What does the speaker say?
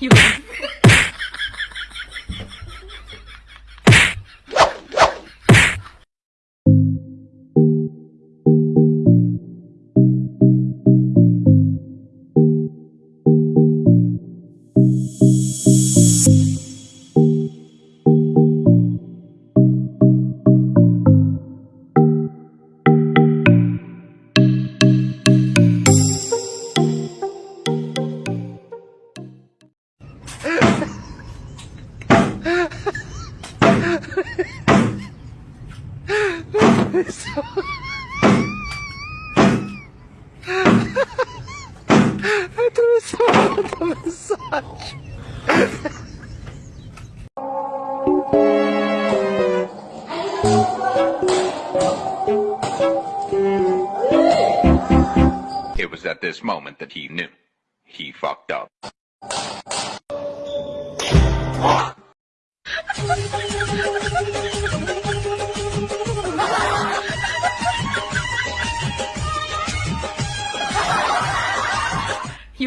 有病有人。It was at this moment that he knew. He fucked up. You